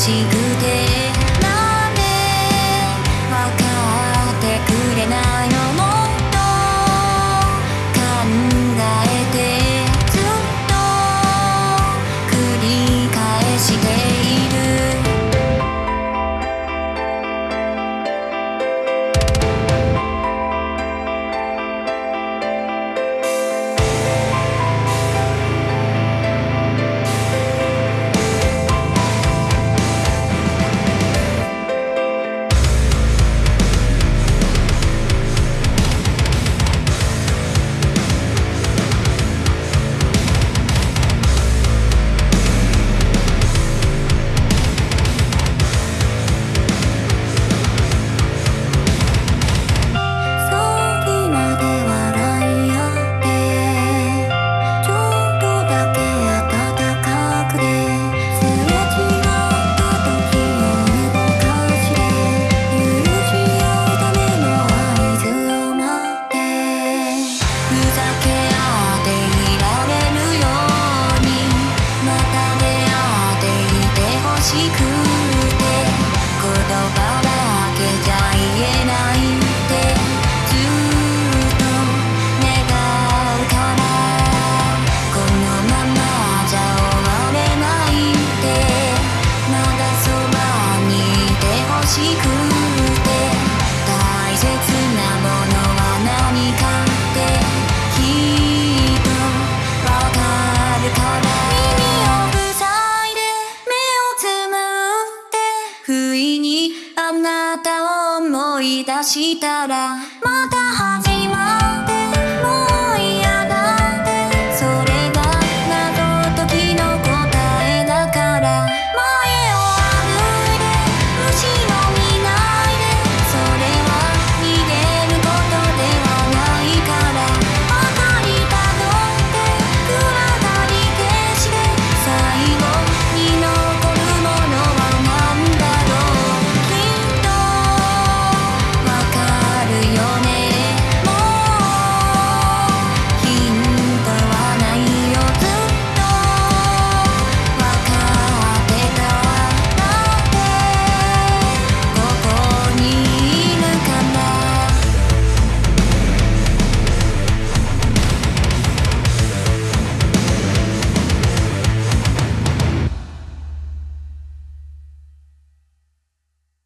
几个き出したら